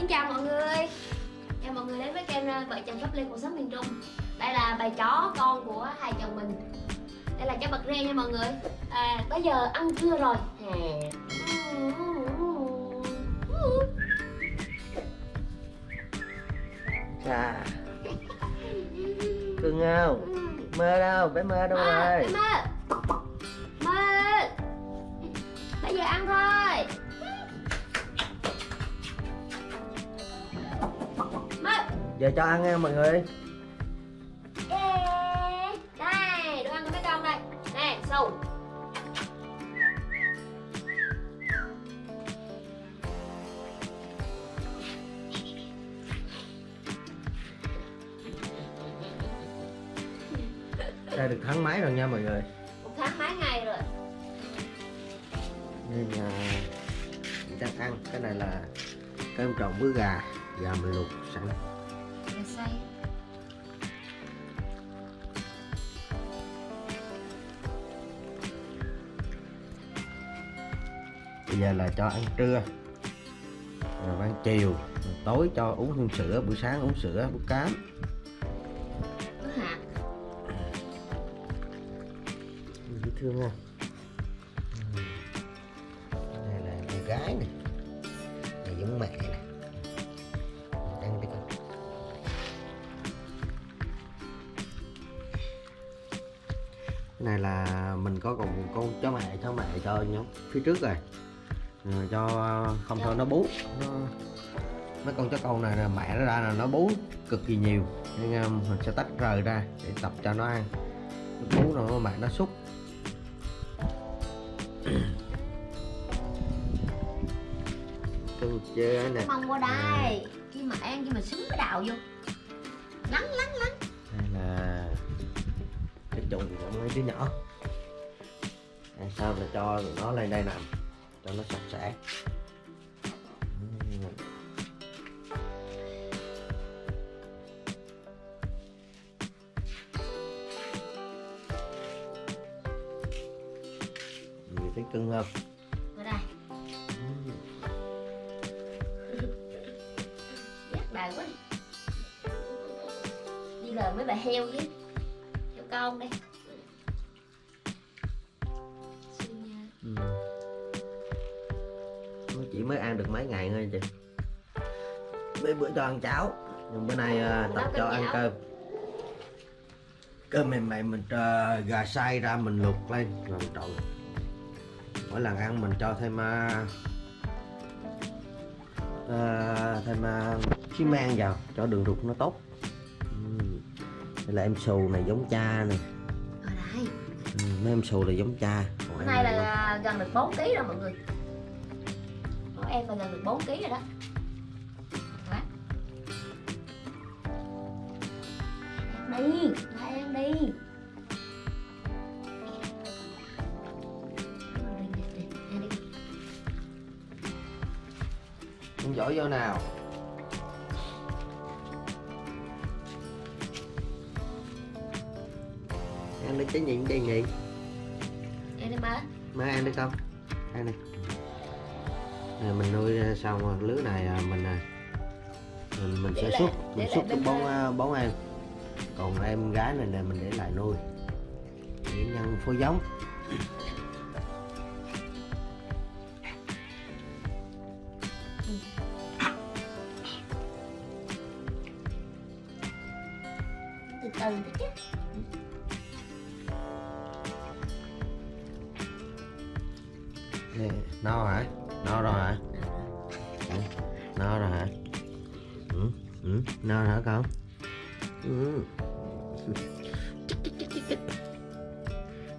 Xin chào mọi người. Chào mọi người đến với kênh ờ, Vợ chồng Pháp Lê cuộc sống miền Trung. Đây là bài chó con của hai chồng mình. Đây là chó bật re nha mọi người. À, Bây giờ ăn trưa rồi. Chà. Cưng không? Mơ đâu? Bé mơ đâu à, rồi? Mơ. Mơ. Bây giờ ăn thôi Giờ cho ăn nha mọi người. Yeah. Đây, đồ ăn của mấy con đây. Nè, sầu Đây được tháng mấy rồi nha mọi người. Một tháng mấy ngày rồi. Nên là Mình đang ăn. Cái này là cơm trộn với gà Gà mình luộc sẵn Bây giờ là cho ăn trưa. Rồi ăn chiều rồi Tối cho uống thêm sữa Buổi sáng uống sữa bữa cám. Dễ thương ha đây là con gái nè này giống mẹ nè ăn đi con. Cái này là mình có còn con chó mẹ chó mẹ cho nhóm phía trước rồi rồi cho không thôi nó bú. Nó mấy con chó con này là mẹ nó ra là nó bú cực kỳ nhiều. Nên um, mình sẽ tách rời ra để tập cho nó ăn. Nó bú rồi mẹ nó xúc cưng chưa nè. Mong qua đây. Khi mà ăn, khi mà xứng cái đào vô. Lắng, lắng, lắng. Đây là cái chùng của mấy đứa nhỏ. À, sau là cho nó lên đây nằm cho nó sạch sẽ. Người thấy cưng không? Ở đây. Đời quá. Đi lời mấy bà heo với Heo con đây mới ăn được mấy ngày thôi chị. Mấy bữa cho ăn cháo. Nhưng bữa nay à, tập cho ăn cơm. Cơm mềm mềm mình à, gà xay ra mình luộc lên rồi trộn. Mỗi lần ăn mình cho thêm à, à, thêm à, xi men vào cho đường ruột nó tốt. Ừ. đây là em xù này giống cha này mấy em xù là giống cha. Em nay là gần được 4 kg rồi mọi người Em là gần được 4 kg rồi đó. Quá Ăn đi, lại ăn đi. Con giỏi vô nào. Ăn đi cái nhịn đi nhị Ăn đi má Má ăn đi con Ăn đi mình nuôi ra xong lứa này à, mình à, mình, mình Để sẽ lại- xuất mình xuất bốn đây. à, bốn em. Còn em gái này là mình để lại nuôi. Để nhân phối giống. Từ từ chứ. No hả no rồi hả? Ừ, no rồi hả? Ừ, ừ, no rồi hả con? Ừ.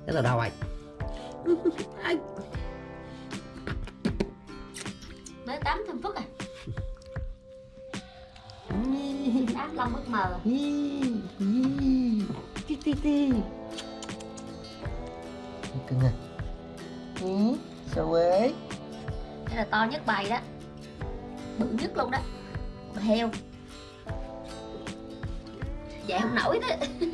cái là đâu vậy. Mới tắm thêm phút à? Đám lông bất mờ Cưng à Ừ, sao Đây là to nhất bầy đó. Bự nhất luôn đó. Heo. Vậy không nổi đó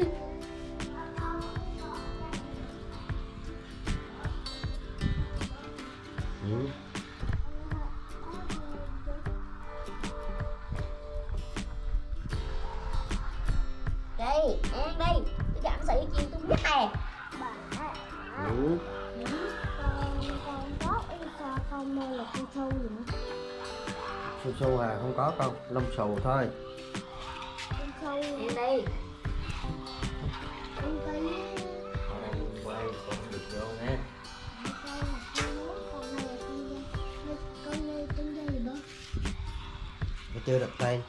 su su à không có con lông xù thôi. Sâu ăn đi cây con đang quay con không được vô nó chưa đặt tên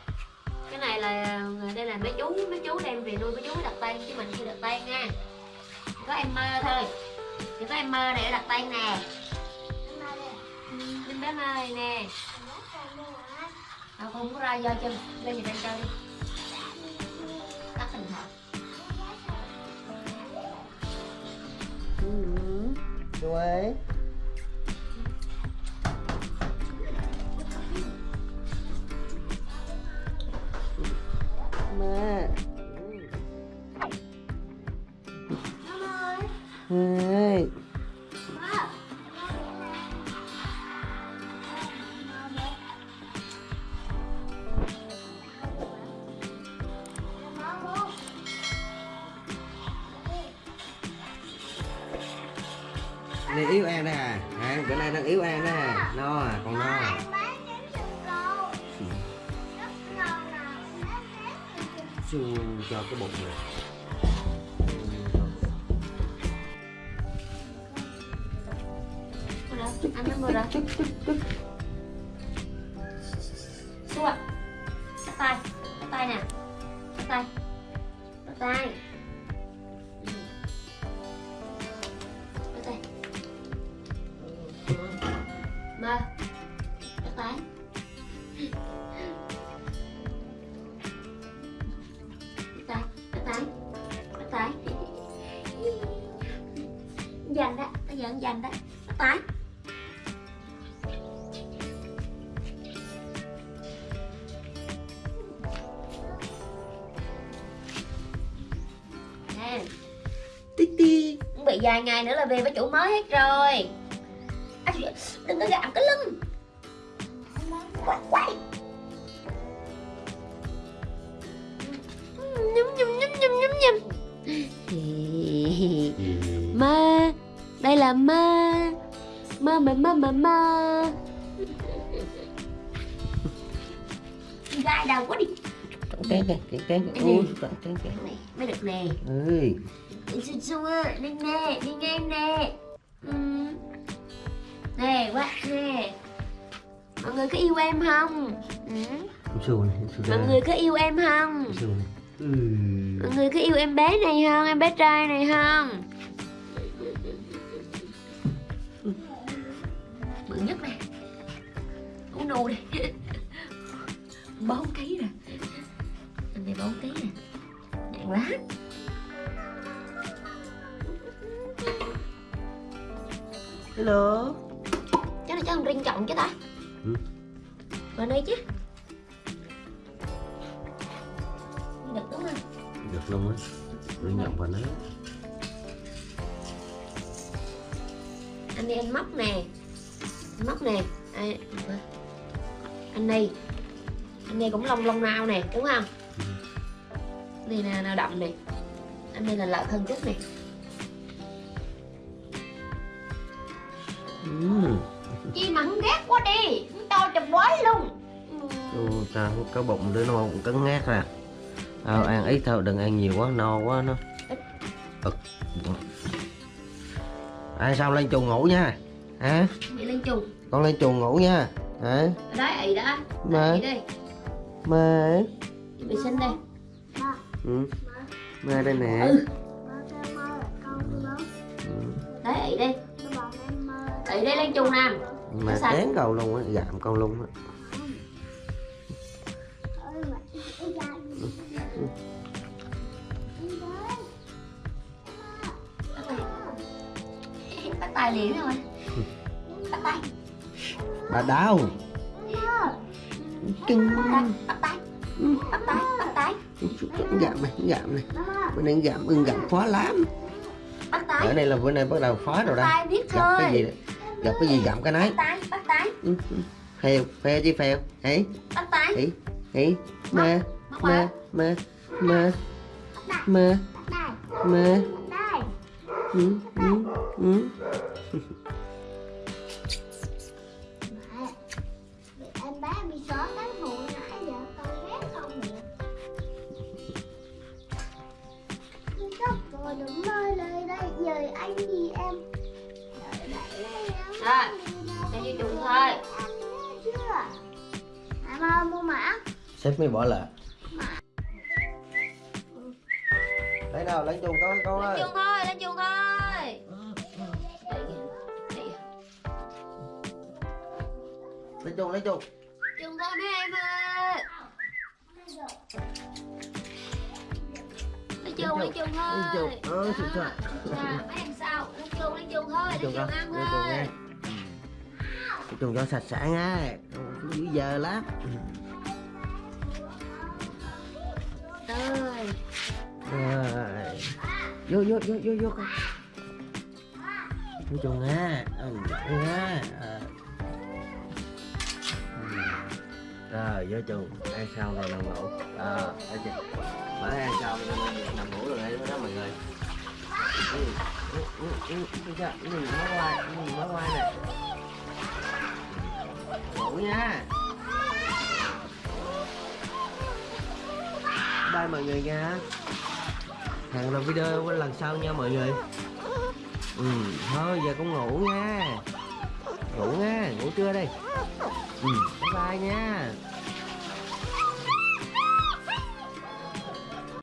cái này là đây là mấy chú mấy chú đem về nuôi mấy chú mới đặt tên chứ mình chưa đặt tên nha. Có em mơ thôi. Chỉ có em mơ để đặt tên nè. Bên bé mơ này nè à, không có ra do chân. Lên gì bên chơi? Đi tắt hình thoại ừ. chú ấy. Này yếu An đó à. à bữa nay đang yếu An đó à. No à còn no à. Su cho cái bụng này ăn nó mơ đó anh dành đó. Bắt tay Nè. Tí bị vài ngày nữa là về với chủ mới hết rồi. À, Đừng có gặm cái lưng. Quay quay Nhum nhum nhum nhum nhum nhum. Ma Đây là ma. Ma ma ma ma ma. Gai đầu quá đi. Cái cái cái cái cái ui cái cái cái này mới được nè ơi Xua xua đi nè đi nghe em nè. Ừ. nè quá nè. Mọi người có yêu em không? Ừ. su này su mọi người có yêu em không? Su này ừ. mọi người có yêu em bé này không? Em bé trai này không nù đi bốn ký rồi anh này bốn ký nè. Nặng lắm hello. Chắc là chắc thằng Rin trọng chứ ta? Ừ. vào đây chứ. Được đúng không? Được luôn á tôi nhận vào nó anh đi anh móc nè. Móc nè. Ai- anh này anh này cũng lông lông nao nè đúng không? Này là nào đậm nè. Anh này là lợi thân chút nè. Ừ. chi mà không ghét quá đi không to chùm quái luôn. Ô, ta không có bụng đứa nó bụng cứng ngát à. À, ăn ít thôi đừng ăn nhiều quá no quá nó ai sao lên chuồng ngủ nha? Hả? Bị lên trùng con lên chuồng ngủ nha ở đấy ị đó Mà. ị đi. Mẹ bị sinh đây. Ừ. mẹ đây nè. Ừ. Ừ. đấy em mơ ị đi lên trùng nè mà tén cầu luôn á gặm con luôn á. Mà bắt tay liền rồi. Bắt tay bà đau. Cưng. Bắt tay bắt tay bắt tay gặm này. Gặm này bữa nay gặm ưng gặm khó lắm. Bắt ở đây là bữa nay bắt đầu phá rồi biết gặp cái gì gặp cái gì gặm cái nấy. Phèo phèo chứ phèo. Ấy ấy ấy mẹ mẹ mẹ đây mẹ đây. Ừ, ừ, ừ. Rồi đừng mơ lời đây giờ anh gì em. Đợi đợi đây em Rồi, cho chuồng thôi. Anh nhớ chưa? Em ơi mua mã. Sếp mới bỏ lệ lấy nào lấy chung con con lên ơi chuồng thôi lên chuồng thôi. Lấy chung lấy chung chuồng thôi mấy em ơi lên chuồng lên chuồng thôi. Lấy chung ơ trời trời Dạ, mấy em sao lên chung chuồng con ăn lấy chung thôi. nghe. Lấy chung cho sạch sẽ nha dữ giờ lắm. Rồi. rồi. Vô vô vô vô vô con chung nha ừ, nha Ờ. Ừ. rồi vô chung ăn xong rồi nằm ngủ ờ chưa mở ra xong nằm ngủ rồi đây, đó mọi người. Nhìn nó quay nhìn nó quay nè. Ngủ nha. Bye mọi người nha. Hẹn là video lần sau nha, mọi người. Ừ thôi, giờ cũng ngủ nha. Ngủ nha, ngủ trưa đây ừ bye bye nha.